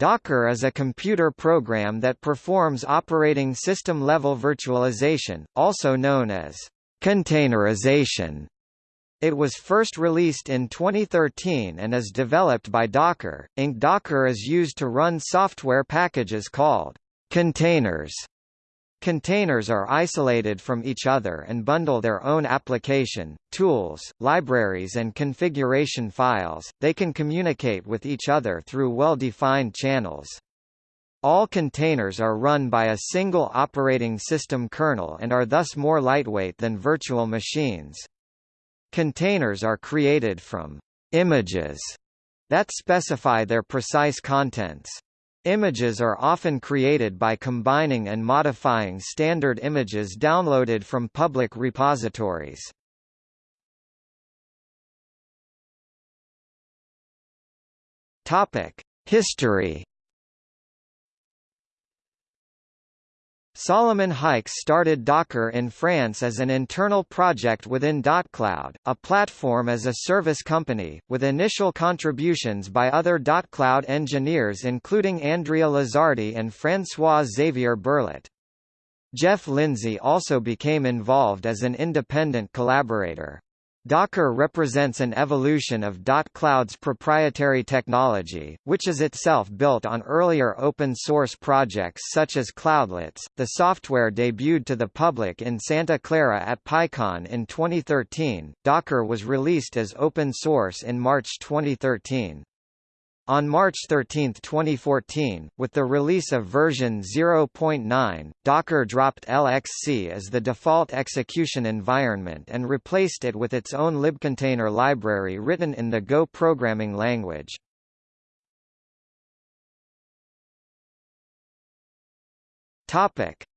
Docker is a computer program that performs operating system-level virtualization, also known as containerization. It was first released in 2013 and is developed by Docker, Inc. Docker is used to run software packages called containers Containers are isolated from each other and bundle their own application, tools, libraries and configuration files. They can communicate with each other through well-defined channels. All containers are run by a single operating system kernel and are thus more lightweight than virtual machines. Containers are created from images that specify their precise contents. Images are often created by combining and modifying standard images downloaded from public repositories. Topic: History Solomon Hykes started Docker in France as an internal project within dotCloud, a platform-as-a-service company, with initial contributions by other dotCloud engineers including Andrea Luzzardi and François-Xavier Bourlet. Jeff Lindsay also became involved as an independent collaborator. Docker represents an evolution of dotCloud's proprietary technology, which is itself built on earlier open-source projects such as Cloudlets. The software debuted to the public in Santa Clara at PyCon in 2013. Docker was released as open source in March 2013. On March 13, 2014, with the release of version 0.9, Docker dropped LXC as the default execution environment and replaced it with its own libcontainer library written in the Go programming language.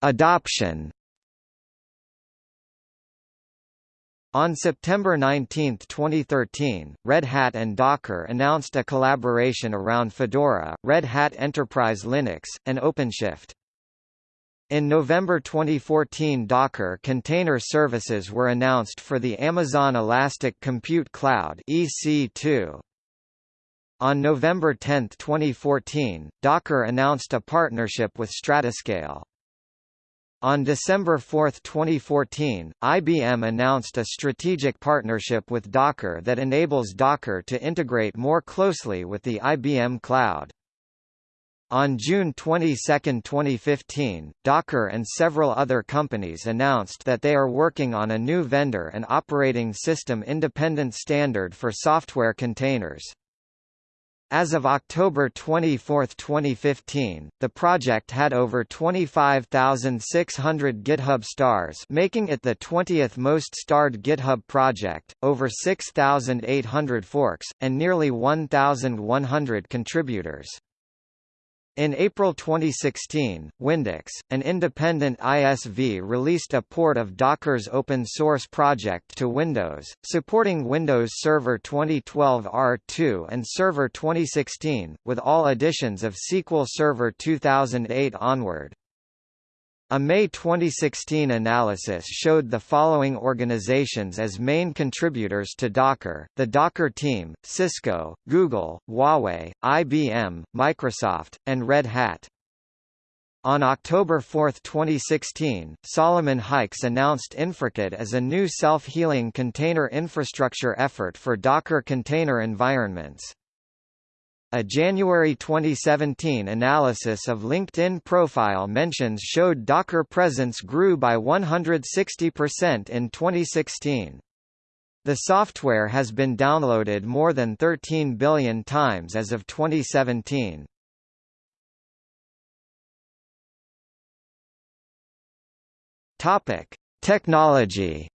Adoption On September 19, 2013, Red Hat and Docker announced a collaboration around Fedora, Red Hat Enterprise Linux, and OpenShift. In November 2014 Docker Container Services were announced for the Amazon Elastic Compute Cloud EC2. On November 10, 2014, Docker announced a partnership with Stratoscale. On December 4, 2014, IBM announced a strategic partnership with Docker that enables Docker to integrate more closely with the IBM Cloud. On June 22, 2015, Docker and several other companies announced that they are working on a new vendor and operating system independent standard for software containers. As of October 24, 2015, the project had over 25,600 GitHub stars making it the 20th most starred GitHub project, over 6,800 forks, and nearly 1,100 contributors. In April 2016, Windocks, an independent ISV released a port of Docker's open-source project to Windows, supporting Windows Server 2012 R2 and Server 2016, with all editions of SQL Server 2008 onward. A May 2016 analysis showed the following organizations as main contributors to Docker, the Docker team, Cisco, Google, Huawei, IBM, Microsoft, and Red Hat. On October 4, 2016, Solomon Hykes announced InfraKit as a new self-healing container infrastructure effort for Docker container environments. A January 2017 analysis of LinkedIn profile mentions showed Docker presence grew by 160% in 2016. The software has been downloaded more than 13 billion times as of 2017. Topic: Technology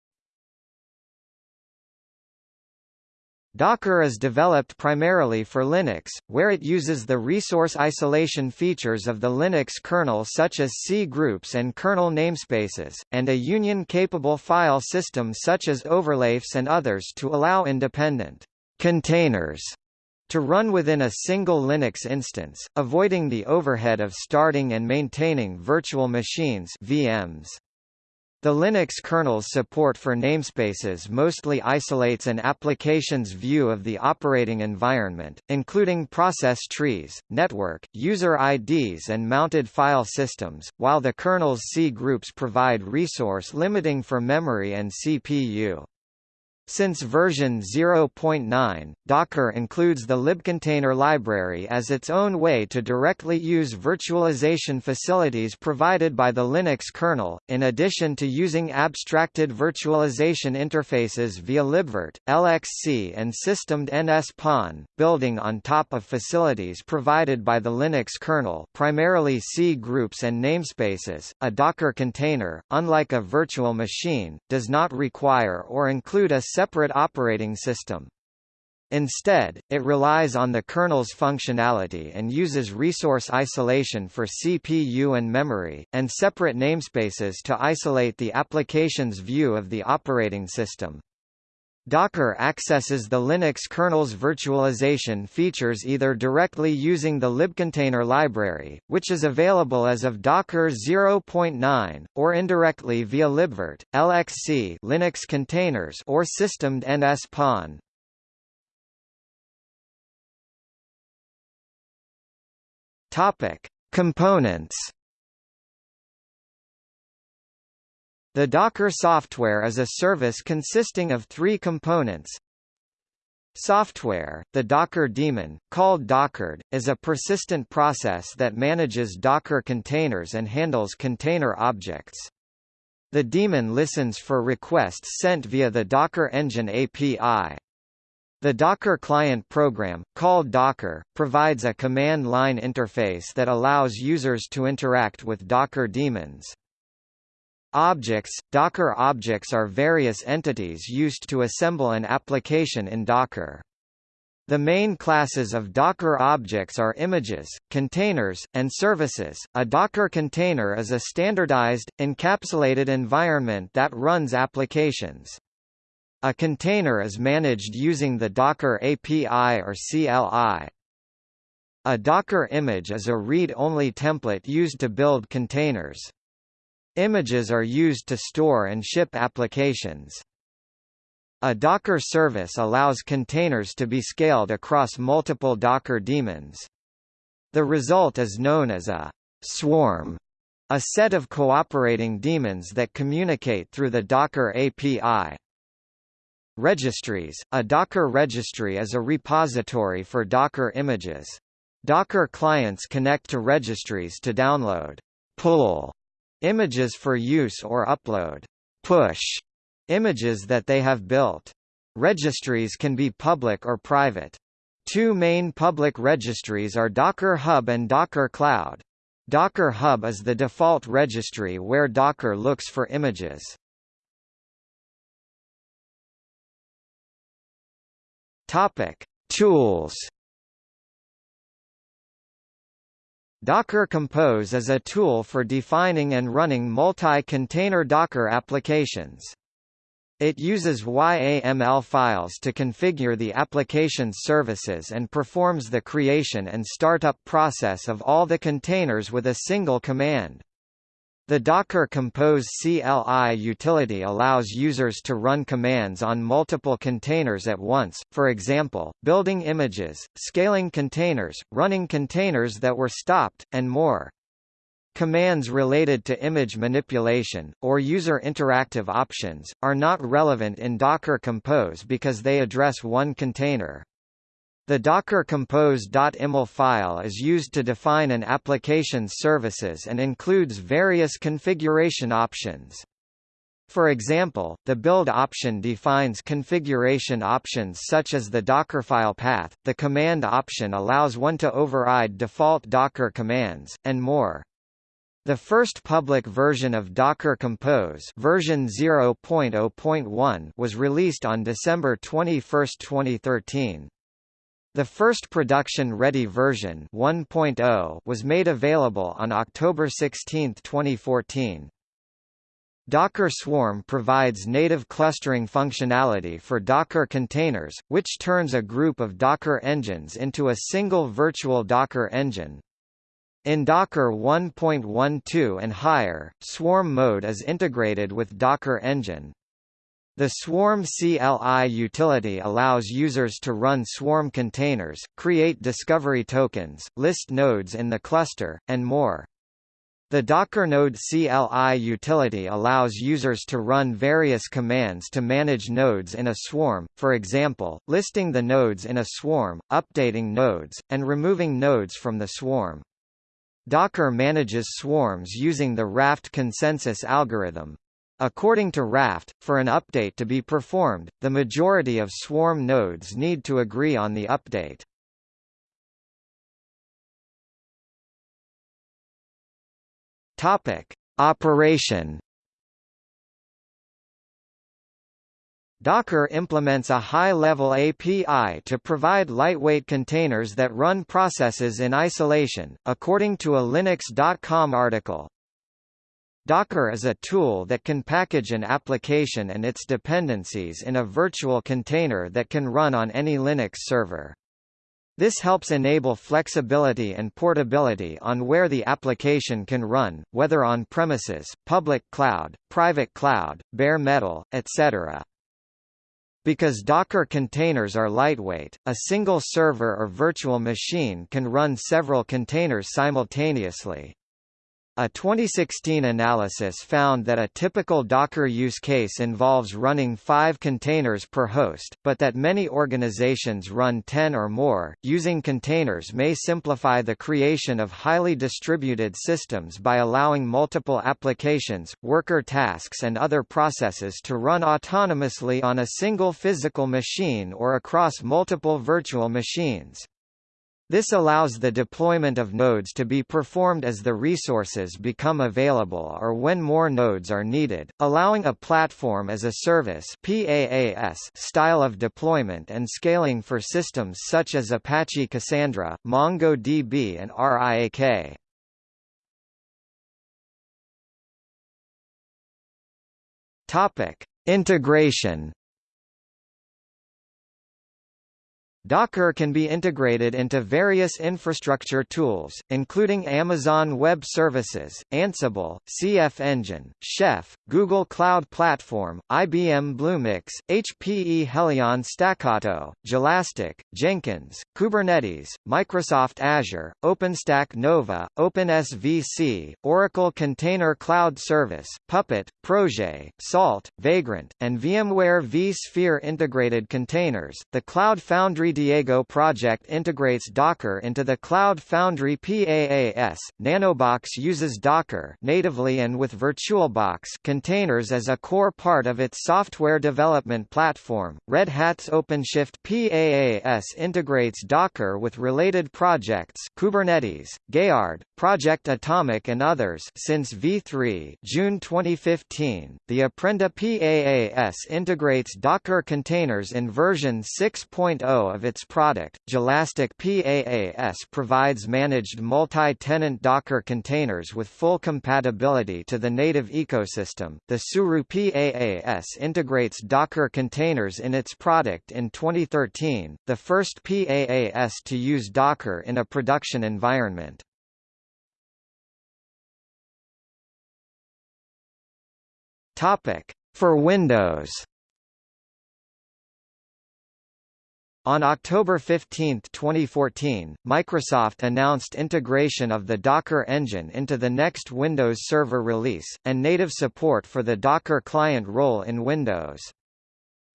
Docker is developed primarily for Linux, where it uses the resource isolation features of the Linux kernel such as cgroups and kernel namespaces, and a union-capable file system such as overlayfs and others to allow independent containers to run within a single Linux instance, avoiding the overhead of starting and maintaining virtual machines VMs. The Linux kernel's support for namespaces mostly isolates an application's view of the operating environment, including process trees, network, user IDs and mounted file systems, while the kernel's cgroups provide resource limiting for memory and CPU. Since version 0.9, Docker includes the libcontainer library as its own way to directly use virtualization facilities provided by the Linux kernel, in addition to using abstracted virtualization interfaces via libvirt, LXC and systemd-nspawn, building on top of facilities provided by the Linux kernel primarily cgroups and namespaces. A Docker container, unlike a virtual machine, does not require or include a separate operating system. Instead, it relies on the kernel's functionality and uses resource isolation for CPU and memory, and separate namespaces to isolate the application's view of the operating system. Docker accesses the Linux kernel's virtualization features either directly using the libcontainer library, which is available as of Docker 0.9, or indirectly via libvirt, LXC Linux containers or systemd-nspawn. Topic: Components The Docker software is a service consisting of three components. Software, the Docker daemon, called Dockerd, is a persistent process that manages Docker containers and handles container objects. The daemon listens for requests sent via the Docker Engine API. The Docker client program, called Docker, provides a command line interface that allows users to interact with Docker daemons. Objects – Docker objects are various entities used to assemble an application in Docker. The main classes of Docker objects are images, containers, and services. A Docker container is a standardized, encapsulated environment that runs applications. A container is managed using the Docker API or CLI. A Docker image is a read-only template used to build containers. Images are used to store and ship applications. A Docker service allows containers to be scaled across multiple Docker daemons. The result is known as a swarm, a set of cooperating daemons that communicate through the Docker API. Registries – A Docker registry is a repository for Docker images. Docker clients connect to registries to download, pull, Images for use or upload push images that they have built. Registries can be public or private. Two main public registries are Docker Hub and Docker Cloud. Docker Hub is the default registry where Docker looks for images. Topic: Tools Docker Compose is a tool for defining and running multi-container Docker applications. It uses YAML files to configure the application's services and performs the creation and startup process of all the containers with a single command. The Docker Compose CLI utility allows users to run commands on multiple containers at once, for example, building images, scaling containers, running containers that were stopped, and more. Commands related to image manipulation, or user interactive options, are not relevant in Docker Compose because they address one container. The Docker compose.yml file is used to define an application's services and includes various configuration options. For example, the build option defines configuration options such as the Dockerfile path, the command option allows one to override default Docker commands, and more. The first public version of Docker Compose version 0.0.1 was released on December 21, 2013. The first production-ready version 1.0 was made available on October 16, 2014. Docker Swarm provides native clustering functionality for Docker containers, which turns a group of Docker engines into a single virtual Docker engine. In Docker 1.12 and higher, Swarm mode is integrated with Docker Engine. The Swarm CLI utility allows users to run Swarm containers, create discovery tokens, list nodes in the cluster, and more. The Docker Node CLI utility allows users to run various commands to manage nodes in a swarm, for example, listing the nodes in a swarm, updating nodes, and removing nodes from the swarm. Docker manages swarms using the Raft consensus algorithm. According to Raft, for an update to be performed, the majority of swarm nodes need to agree on the update. Topic: Operation Docker implements a high-level API to provide lightweight containers that run processes in isolation, according to a Linux.com article. Docker is a tool that can package an application and its dependencies in a virtual container that can run on any Linux server. This helps enable flexibility and portability on where the application can run, whether on premises, public cloud, private cloud, bare metal, etc. Because Docker containers are lightweight, a single server or virtual machine can run several containers simultaneously. A 2016 analysis found that a typical Docker use case involves running five containers per host, but that many organizations run 10 or more. Using containers may simplify the creation of highly distributed systems by allowing multiple applications, worker tasks, and other processes to run autonomously on a single physical machine or across multiple virtual machines. This allows the deployment of nodes to be performed as the resources become available or when more nodes are needed, allowing a platform as a service PaaS style of deployment and scaling for systems such as Apache Cassandra, MongoDB and RIAK. Topic: Integration Docker can be integrated into various infrastructure tools, including Amazon Web Services, Ansible, CF Engine, Chef, Google Cloud Platform, IBM Bluemix, HPE Helion Stackato, Jelastic, Jenkins, Kubernetes, Microsoft Azure, OpenStack Nova, OpenSVC, Oracle Container Cloud Service, Puppet, ProGet, Salt, Vagrant, and VMware vSphere integrated containers. The Cloud Foundry Diego project integrates Docker into the Cloud Foundry PaaS. Nanobox uses Docker natively and with VirtualBox containers as a core part of its software development platform. Red Hat's OpenShift PaaS integrates Docker with related projects Kubernetes, Geard, Project Atomic and others since v3 June 2015. The Apprenda PaaS integrates Docker containers in version 6.0 of of its product, Jelastic PaaS provides managed multi-tenant Docker containers with full compatibility to the native ecosystem. The Tsuru PaaS integrates Docker containers in its product in 2013, the first PaaS to use Docker in a production environment. Topic: For Windows On October 15, 2014, Microsoft announced integration of the Docker engine into the next Windows Server release, and native support for the Docker client role in Windows.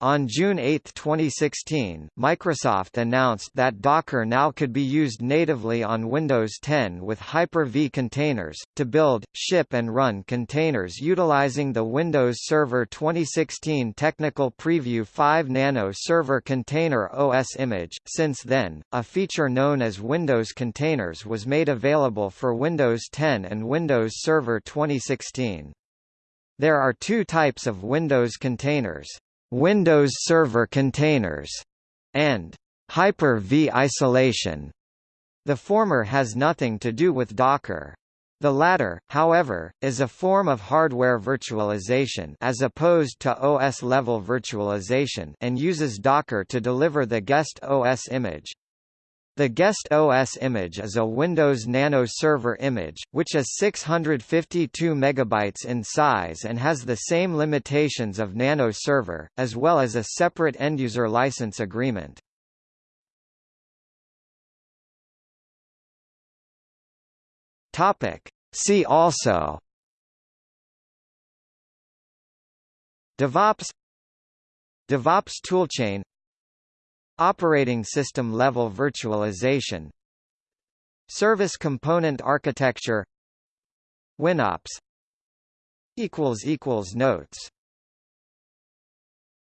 On June 8, 2016, Microsoft announced that Docker now could be used natively on Windows 10 with Hyper-V containers, to build, ship and run containers utilizing the Windows Server 2016 Technical Preview 5 Nano Server Container OS image. Since then, a feature known as Windows Containers was made available for Windows 10 and Windows Server 2016. There are two types of Windows containers. Windows Server Containers, and Hyper-V isolation. The former has nothing to do with Docker. The latter, however, is a form of hardware virtualization as opposed to OS-level virtualization and uses Docker to deliver the guest OS image. The guest OS image is a Windows Nano Server image, which is 652 MB in size and has the same limitations of Nano Server, as well as a separate end-user license agreement. See also DevOps DevOps toolchain Operating system level virtualization Service component architecture WinOps Notes